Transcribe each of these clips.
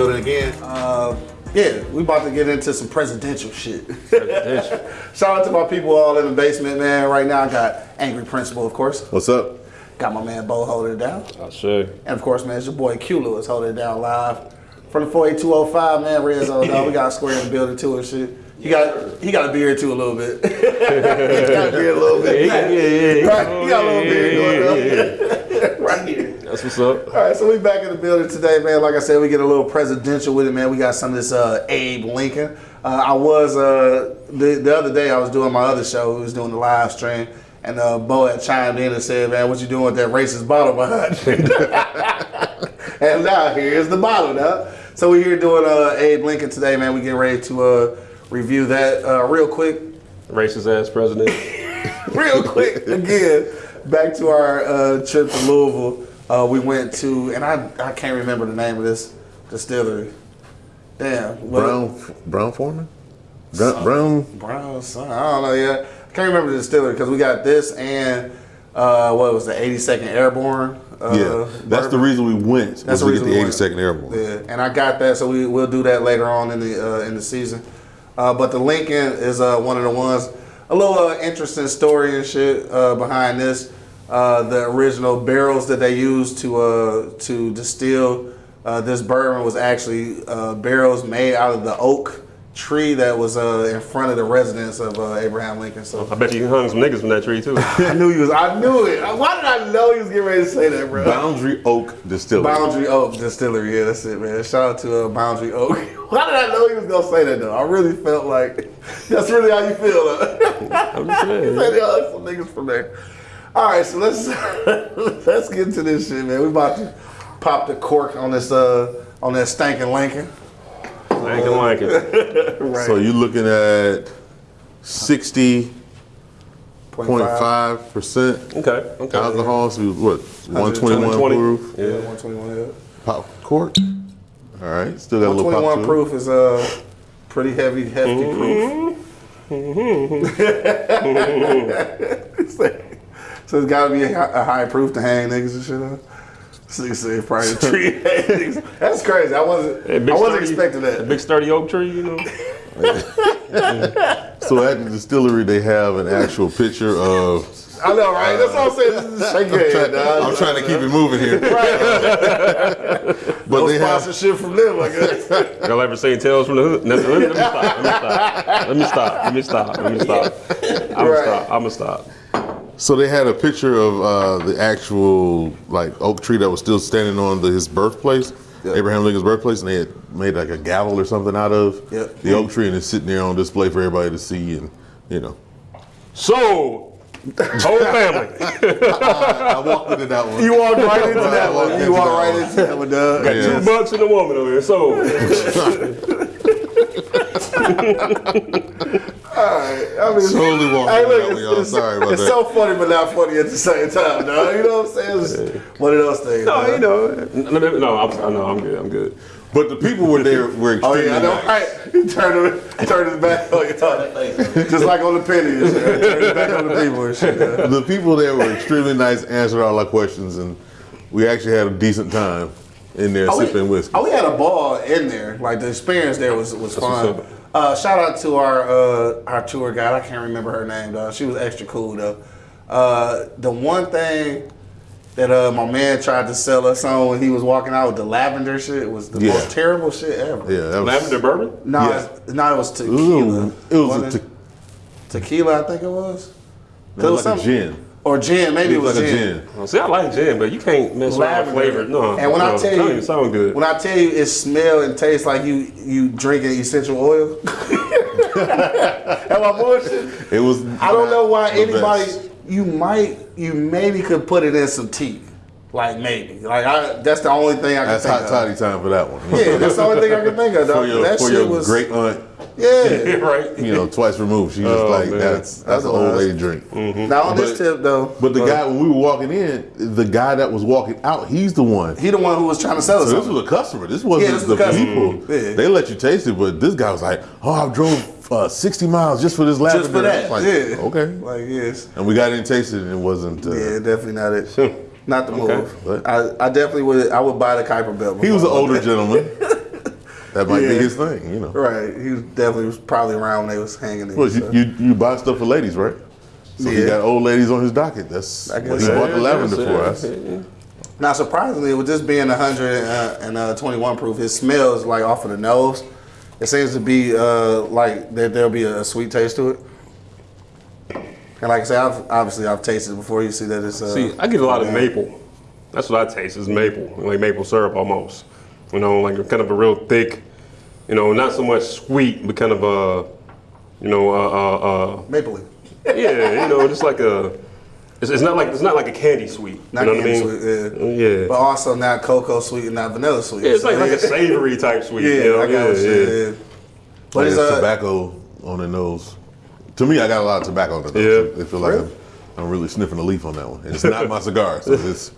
building again. Uh, yeah, we about to get into some presidential shit. Shout out to my people all in the basement, man. Right now, I got Angry Principal, of course. What's up? Got my man Bo holding it down. I sure. And of course, man, it's your boy Q Lewis holding it down live from the 48205, man. Red Zone, dog. We got a square in the building too and shit. He got he got a beard too a little bit. he got a beard a little bit. Yeah, yeah, yeah. Right, he got a little beard going on. That's what's up. All right, so we back in the building today, man. Like I said, we get a little presidential with it, man. We got some of this uh, Abe Lincoln. Uh, I was uh, the the other day I was doing my other show. We was doing the live stream, and uh, Bo had chimed in and said, "Man, what you doing with that racist bottle behind you?" and now here's the bottle, now. So we're here doing uh, Abe Lincoln today, man. We getting ready to uh, review that uh, real quick. Racist ass president. real quick again back to our uh, trip to louisville uh, we went to and I, I can't remember the name of this distillery damn well, Brown Brown Forman? Brown, Brown brown son, i don't know yeah i can't remember the distillery because we got this and uh, what was the 82nd airborne uh, Yeah. That's the reason we went. That's the reason get we the went. 82nd Airborne. Yeah, and I got that, so we will do that later on in the uh, in the season. Uh, but the Lincoln is uh, one of the ones. A little uh, interesting story and shit uh, behind this. Uh, the original barrels that they used to uh, to distill uh, this bourbon was actually uh, barrels made out of the oak tree that was uh, in front of the residence of uh, Abraham Lincoln. So I bet you hung some niggas from that tree too. I knew he was. I knew it. Why did I know he was getting ready to say that, bro? Boundary Oak Distillery. Boundary Oak Distillery, yeah, that's it, man. Shout out to uh, Boundary Oak. Why did I know he was gonna say that though? I really felt like that's really how you feel. Huh? I'm just saying. Say they are some niggas from there. All right, so let's let's get into this shit, man. We about to pop the cork on this uh on that stankin' Lincoln. Lincoln, Lincoln. Right. So you're looking at 60.5% Point. Okay. Okay. alcohol. So what? 121 proof. Yeah, Yeah. 121. Yeah. Pop cork. All right. Still got a little pop 121 to it. proof is uh pretty heavy, hefty proof. so it's got to be a, a high proof to hang niggas and shit on. So you say probably a tree. That's crazy. I wasn't. Hey, I wasn't sturdy- expecting A that. big sturdy oak tree, you know. So at the distillery, they have an actual picture of. I know, right? That's what I'm saying. This is shake your head, dog. I'm trying to keep it moving here. but No they have sponsorship from them, I guess. Y'all ever seen Tales from the Hood? Let, me, let me stop. Let me stop. Let me stop. Let me stop. Let me stop. I'm Right. gonna stop. I'm gonna stop. So they had a picture of uh, the actual like oak tree that was still standing on the, his birthplace, Yeah. Abraham Lincoln's birthplace, and they had made like a gavel or something out of Yep. the oak tree, and it's sitting there on display for everybody to see, and you know. So, whole family. I walked into that one. You walked right into that I walked one. You into walked that right one. into that one, dog. Got Yeah. two bucks and a woman over here. So, I mean, Totally walked Hey, look, it's, it's, Sorry about it's that. so funny, but not funny at the same time. You know what I'm saying? It's one of those things. no, you know. No, no, I'm, no, I'm good. I'm good. But the people were there were extremely. Oh yeah, I know, nice. right? He turned it, turned back on just like on the shit. Turned back on the people and shit. The people there were extremely nice, answered all our questions, and we actually had a decent time in there Oh, we, sipping whiskey. oh, we had a ball in there. Like the experience there was was fun. What's up. Uh, shout out to our uh, our tour guide. I can't remember her name though. She was extra cool though. Uh, the one thing that uh, my man tried to sell us on when he was walking out with the lavender shit was the Yeah. most terrible shit ever. yeah, that was, Lavender bourbon? No, Yeah. it's- no, it was tequila. was, it was Wasn't a te- tequila, I think it was. it was was like a gin. Or gin, maybe it It was, like a gin. gin. Oh, see, I like gin, but you can't mess with Lavender. flavor. No. And when no, I tell you, even sound good. when I tell you it smell and tastes like you you drinking essential oil. Am I bullshit? It was. I don't know why anybody. best. You might, you maybe could put it in some tea, like maybe. Like I, that's the only thing I can That's think hot of. toddy time for that one. Yeah, that's the only thing I can think of. for your, that for shit your was great aunt, yeah. right? you know, twice removed. She was Oh, like, man. that's that's That's an old it was. lady drink. Now on this tip though, But the guy, when we were walking in, the guy that was walking out, he's the one. he the one who was trying to sell us. So this was a customer. This wasn't Yeah, this the was a people. Yeah. They let you taste it, but this guy was like, "Oh, I drove uh, 60 miles just for this lavender." Just for that, like, yeah. Okay. Like yes, And we got in and tasted it, and it wasn't. Uh, yeah, definitely not it. Not the Okay. move. What? I, I definitely would. I would buy the Kuiper belt. He was an older gentleman. That might be his thing, you know. Right. He was definitely was probably around when they was hanging. Well, so. you, you you buy stuff for ladies, right? So he got old ladies on his docket. That's I what guess he so. bought the lavender Yeah, for us. yeah, yeah. Now, surprisingly, with this being 100 uh, and uh, 21 proof, it smells like off of the nose. It seems to be uh, like that there'll be a sweet taste to it. And like I said, I've, obviously I've tasted it before. You see that it's. Uh, See, I get a lot of maple. That's what I taste is maple, like maple syrup almost. You know, like kind of a real thick, you know, not so much sweet, but kind of a, you know, uh, uh, uh, Maple leaf. yeah, you know, just like a. It's, it's not like it's not like a candy sweet. Not you know candy what I mean? sweet, yeah. Yeah. But also not cocoa sweet and not vanilla sweet. Yeah, it's So, like, like a savory type sweet. Yeah, you know? I got what yeah, you yeah. said. But Like it's it's uh, tobacco on the nose. To me, I got a lot of tobacco on the nose. Yeah. It feel like Really? I'm, I'm really sniffing the leaf on that one. And it's not my cigar, so it's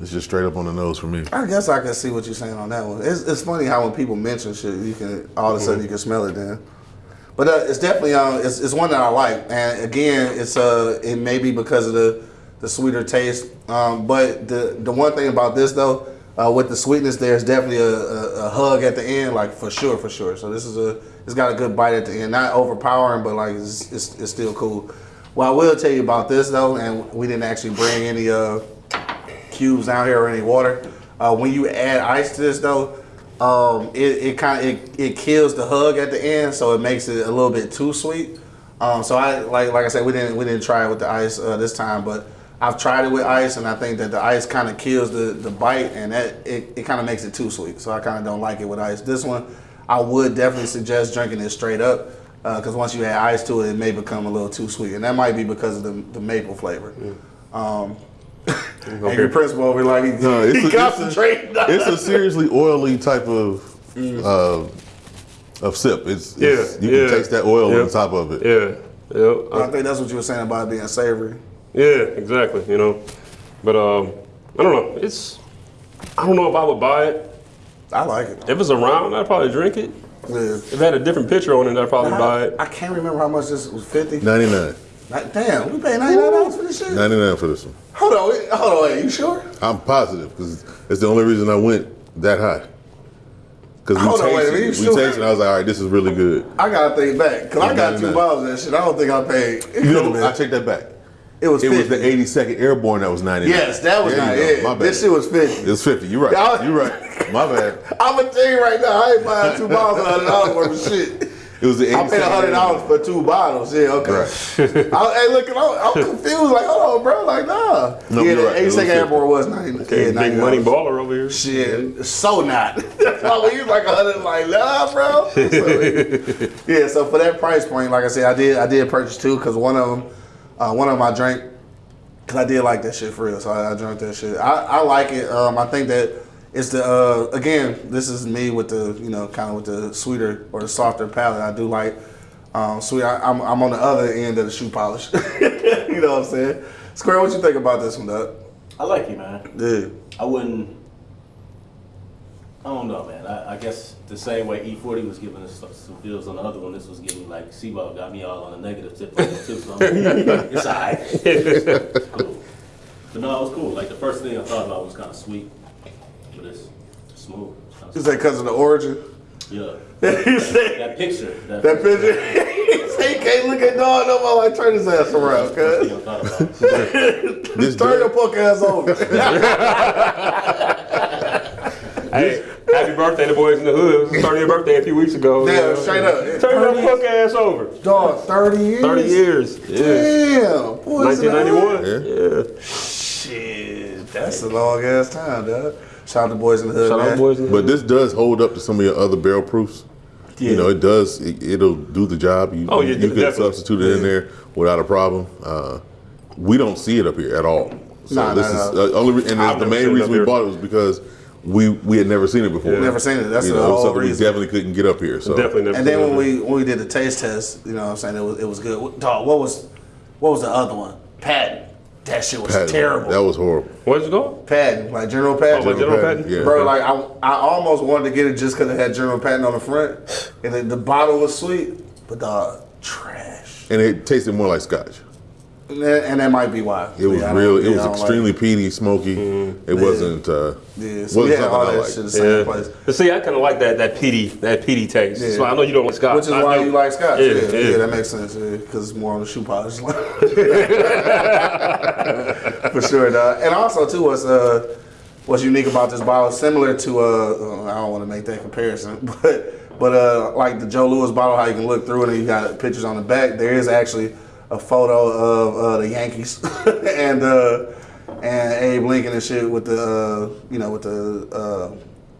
it's just straight up on the nose for me. I guess I can see what you're saying on that one. It's, it's funny how when people mention shit, you can all of a sudden you can smell it then. But uh, it's definitely um, it's, it's one that I like, and again, it's uh, it may be because of the the sweeter taste. Um, but the the one thing about this though, uh, with the sweetness, there's definitely a, a, a hug at the end, like for sure, for sure. So this is a it's got a good bite at the end, not overpowering, but like it's it's, it's still cool. Well, I will tell you about this though, and we didn't actually bring any uh cubes down here or any water. Uh, when you add ice to this though, um, it, it kind of it, it kills the hug at the end, so it makes it a little bit too sweet. Um, so I like like I said, we didn't we didn't try it with the ice uh, this time, but I've tried it with ice, and I think that the ice kind of kills the, the bite, and that it, it kind of makes it too sweet. So I kind of don't like it with ice. This one, I would definitely suggest drinking it straight up, because once you add ice to it, it may become a little too sweet, and that might be because of the, the maple flavor. Um, Angry Principal over like he, No, it's he a, it's, a, it's a seriously oily type of uh, of sip. It's, it's Yeah, you yeah. can taste that oil Yeah. on top of it. Yeah, yeah, I think that's what you were saying about it being savory. yeah, exactly. You know, but um, I don't know. It's I don't know if I would buy it. I like it. If it's around, I'd probably drink it. Yeah. If it had a different picture on it, I'd probably buy it. I can't remember how much this was. Fifty. Ninety nine. Damn, we paid ninety nine dollars for this shit. Ninety nine for this one. Hold on, wait, hold on. Wait, you sure? I'm positive because it's the only reason I went that high. Because we Hold on, wait, tasted, you we sure? tasted. it, I was like, all right, this is really good. I gotta think back because I got two 99. bottles of that shit. I don't think I paid. It, You know, been. I take that back. it was It 50. was the 82nd Airborne that was 99. Yes, that was There not you go. it. My bad. This shit was fifty. It was 50. You're right. You're right. My bad. I'm gonna tell you right now, I ain't buying two bottles of hundred dollars worth of shit. It was the I paid hundred dollars for two bottles. Yeah, okay. Right. I, hey, look, I'm, I'm confused. Like, hold on, bro. Like, nah. No, yeah, you're the right. Was 82nd 50. Airborne was 90. Okay, yeah, big money baller over here. Shit, so not. That's why when you like a hundred, like nah, bro. So, yeah, so for that price point, like I said, I did I did purchase two because one of them, uh, one of them I drank because I did like that shit for real. So I, I drank that shit. I, I like it. Um, I think that it's the uh, again, this is me with the you know kind of with the sweeter or the softer palette. I do like um, sweet. I, I'm I'm on the other end of the shoe polish. you know what I'm saying? Square, what you think about this one, Doug? I like it, man. Yeah. I wouldn't. I don't know, man. I, I guess the same way E40 was giving us some- feels on the other one, this was giving like Seaball got me all on a negative tip too. So I'm- it's alright. It's cool. But no, it was cool. Like the first thing I thought about was kind of sweet, but it's smooth. It's Is that because of the origin? Yeah. you said That picture. That, that picture. he he can't look at dog no more. Like turn his ass around, First cuz. thing I thought about. This Turn your drink, punk ass over. Hey, happy birthday to Boyz n the Hood. It was starting your birthday a few weeks ago. Damn, you know. straight up. Turn your punk ass over. Dog, 30 years? 30 years. Yeah. Damn. Boyz n the Hood. 1991. Yeah. Shit, that's a long ass time, dog. Shout out to Boyz n the Hood, Shout man. out Boys in the but this does hold up to some of your other barrel proofs. Yeah. You know, it does. It, it'll do the job. You, Oh, yeah, you could definitely. substitute it in there without a problem. Uh, we don't see it up here at all. So Nah, this nah, is nah. uh, only, and the main reason we bought it was because we we had never seen it before. Never seen it. That's you the know, whole something we reason. definitely couldn't get up here. So Definitely never And then when we when we did the taste test, you know what I'm saying, it was it was good. Dog, what was what was the other one? Patton. That shit was Patton, terrible. That was horrible. What's it called? Patton, like General Patton. Oh, like General Patton? Yeah. Bro, like I, I almost wanted to get it just because it had General Patton on the front, and the, the bottle was sweet, but dog, trash. and it tasted more like scotch. And that, might be why. It was Yeah, real. It was I don't like extremely peaty, smoky. It wasn't. Uh, Yeah, so wasn't something all I that liked. shit the same place. But see, I kind of like that that peaty that peaty taste. Yeah. So I know you don't like scotch. Which is I why know. you like scotch. Yeah, Yeah, yeah. yeah, that makes sense. Because it's more on the shoe polish line. For sure, dog. And also too, what's uh, what's unique about this bottle, similar to uh, I don't want to make that comparison, but but uh, like the Joe Louis bottle, how you can look through it and you got pictures on the back. There is actually a photo of uh, the Yankees and uh, and Abe Lincoln and shit with the uh, you know with the uh,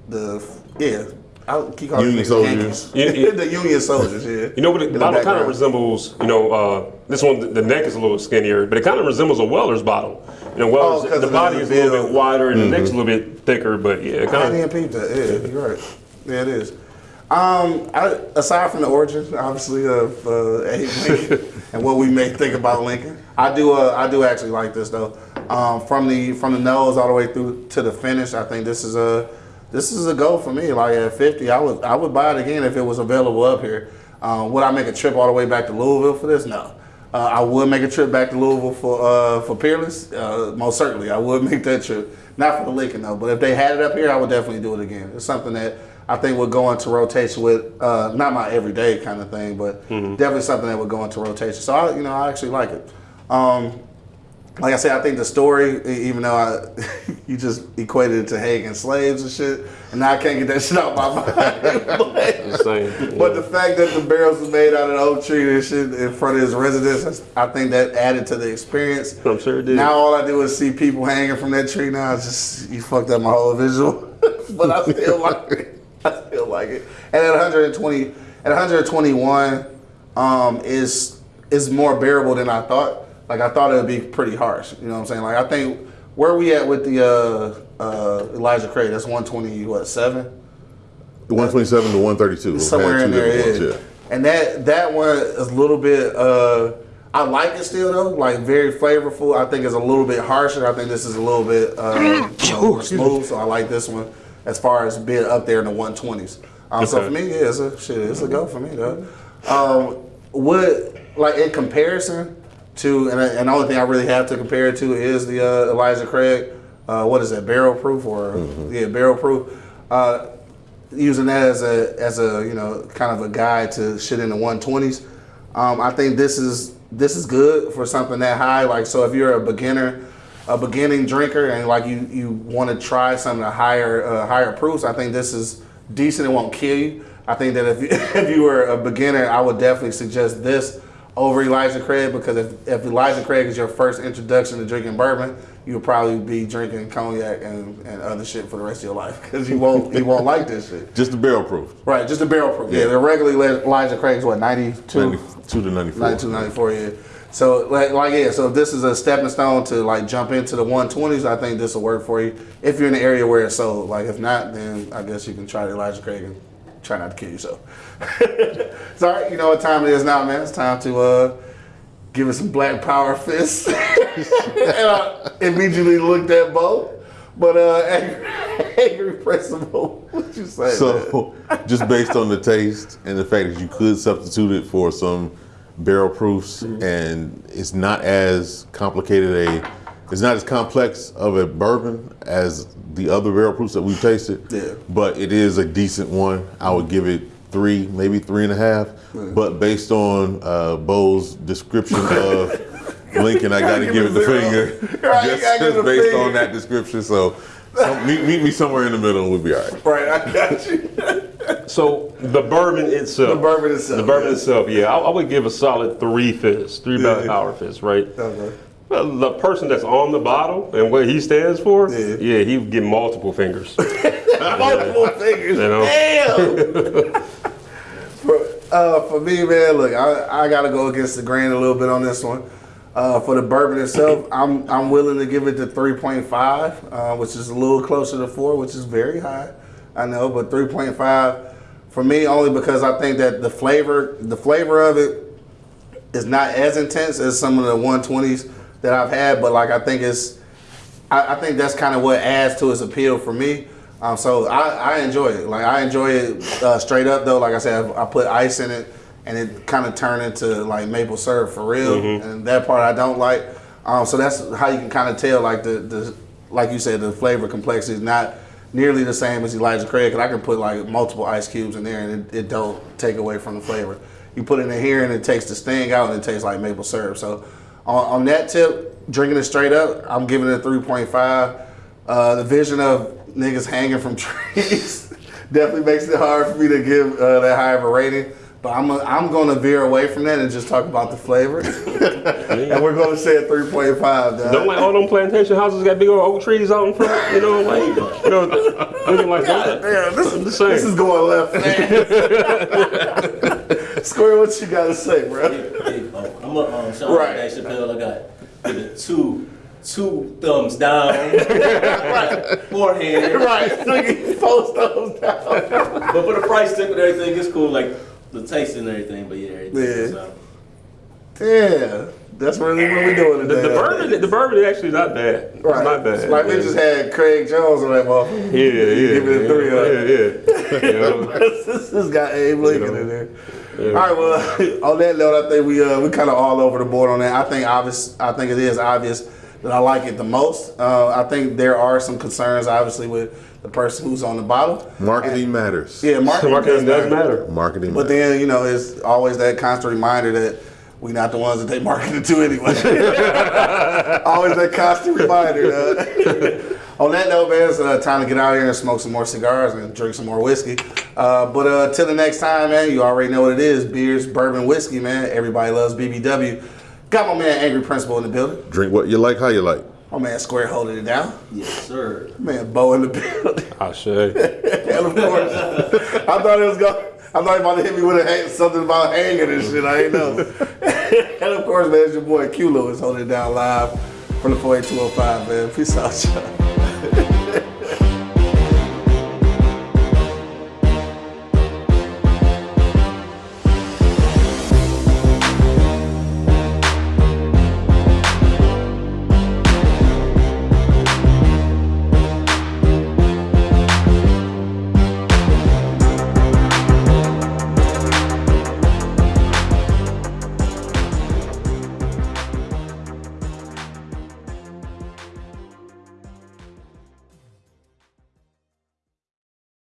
the yeah. I keep calling Union them soldiers. Yankees. Yeah, yeah. the Union soldiers, yeah. You know what? In The the bottle kind of resembles, you know, uh, this one, the- the neck is a little skinnier, but it kind of resembles a Weller's bottle. You know, Weller's, Oh, 'cause the of body is a little bit wider and the neck's a little bit thicker, but yeah, it I kind didn't of. peep that. Yeah, you're right. Yeah, it is. Um, I, aside from the origin, obviously of uh, Lincoln and what we may think about Lincoln, I do. Uh, I do actually like this though. Um, from the from the nose all the way through to the finish, I think this is a this is a go for me. Like at 50, I would I would buy it again if it was available up here. Um, would I make a trip all the way back to Louisville for this? No. Uh, I would make a trip back to Louisville for uh, for Peerless. Uh, most certainly, I would make that trip. Not for the Lincoln though, but if they had it up here, I would definitely do it again. It's something that I think would go into rotation with uh, not my everyday kind of thing, but definitely something that would go into rotation. So I, you know, I actually like it. Um, like I said, I think the story, even though I, you just equated it to Hague and slaves and shit, and now I can't get that shit out my mind. but, saying. but the fact that the barrels was made out of the oak tree and shit in front of his residence, I think that added to the experience. I'm sure it did. Now all I do is see people hanging from that tree. Now it's just you fucked up my whole visual, but I still like it. I feel like it. And at 120, at 121, um, is is more bearable than I thought. Like I thought it would be pretty harsh. You know what I'm saying? Like I think where we at with the uh, uh, Elijah Craig? That's 120. What seven? The 127 to 132. Somewhere in there. different Yeah. And that that one is a little bit. Uh, I like it still though, like very flavorful. I think it's a little bit harsher. I think this is a little bit uh, more smooth. So I like this one as far as being up there in the 120s. Um, So for me, yeah, it's a shit. It's a go for me though. Um, what like in comparison to, and, and the only thing I really have to compare it to is the uh, Elijah Craig. Uh, what is that? Barrel proof or yeah, barrel proof. Uh, using that as a as a you know kind of a guide to shit in the 120s. Um, I think this is this is good for something that high. Like so, if you're a beginner, a beginning drinker, and like you you want to try some of the higher uh, higher proofs, I think this is decent. It won't kill you. I think that if you, if you were a beginner, I would definitely suggest this over Elijah Craig because if, if Elijah Craig is your first introduction to drinking bourbon, you'll probably be drinking cognac and, and other shit for the rest of your life because you won't you won't like this shit. Just the barrel proof. Right, just a barrel proof. Yeah, Yeah. the regularly Elijah Craig's what 92, 92 to 94. 92, 94, yeah. So like, like yeah, so if this is a stepping stone to like jump into the 120s, I think this will work for you. If you're in the area where it's sold, like if not, then I guess you can try the Elijah Craig and try not to kill yourself. it's all right, you know what time it is now, man. It's time to uh give it some black power fists. and I immediately looked at both. But uh angry, angry principal, what you say? man? So, just based on the taste and the fact that you could substitute it for some barrel proofs, Mm-hmm. and it's not as complicated a, it's not as complex of a bourbon as the other barrel proofs that we've tasted. Yeah. But it is a decent one. I would give it three, maybe three and a half. But based on uh, Bo's description of Lincoln, I got to give it the zero. finger. Right, just just based finger. on that description. So, so meet, meet me somewhere in the middle and we'll be all right. Right, I got you. So the bourbon itself. The bourbon itself, The bourbon yeah. itself, yeah. I, I would give a solid three fists, three Yeah. hour fists, right? Okay. Well, the person that's on the bottle and what he stands for, Yeah. yeah, he would get multiple fingers. Multiple fingers. You know? Damn. for, uh, for me, man, look, I, I got to go against the grain a little bit on this one. Uh, for the bourbon itself, I'm I'm willing to give it to 3.5, uh, which is a little closer to four, which is very high. I know, but 3.5 for me only because I think that the flavor, the flavor of it is not as intense as some of the 120s that I've had, but like I think it's I, I think that's kind of what adds to its appeal for me. Um, so I, I enjoy it. Like I enjoy it uh, straight up though. Like I said, I, I put ice in it, and it kind of turned into like maple syrup for real. And that part I don't like. Um, so that's how you can kind of tell like the, the like you said the flavor complexity is not nearly the same as Elijah Craig. Cause I can put like multiple ice cubes in there and it, it don't take away from the flavor. You put it in here and it takes the sting out and it tastes like maple syrup. So on, on that tip, drinking it straight up, I'm giving it a 3.5. Uh, the vision of niggas hanging from trees definitely makes it hard for me to give uh, that high of a rating. But I'm, i I'm going to veer away from that and just talk about the flavor. and we're going to say a 3.5. Don't like all them plantation houses got big old oak trees out in front, you know, like you know, looking like that. Damn, this, I'm just saying. this is going left. Square, what you got to say, bro? Big, big, oh, I'm a um, Sean Right. right. Dave Chappelle. I got give it two two thumbs down, right. forehand. right, nigga, post those down. But for the price tip and everything, it's cool. Like the taste and everything. But yeah, everything. Yeah. So, Yeah, that's really what we're doing The, today. the bourbon, the bourbon is actually not bad. Right. It's not bad. It's like we just had Craig Jones on that motherfucker. Yeah, yeah. Give it a three, huh? Yeah, yeah. You know? this has got Abe Lincoln in there. Yeah. All right, well, on that note, I think we uh, we kind of all over the board on that. I think obvious. I think it is obvious that I like it the most. Uh, I think there are some concerns, obviously, with the person who's on the bottle. Marketing matters. Yeah, marketing, Marketing does matter. Marketing But matters. then you know, it's always that constant reminder that we're not the ones that they marketed to anyway. always that constant reminder. uh. On that note, man, it's uh, time to get out here and smoke some more cigars and drink some more whiskey. Uh, but uh, till the next time, man, you already know what it is: beers, bourbon, whiskey, man. Everybody loves BBW. Got my man Angry Principal in the building. Drink what you like, how you like. My man Square holding it down. yes, sir. Man Bo in the building. I say. And of course, I thought it was going. I thought he about to hit me with a hang, something about hanging and shit. I ain't know. and of course, man, it's your boy Q Lewis holding it down live from the 48205, man. Peace out, y'all.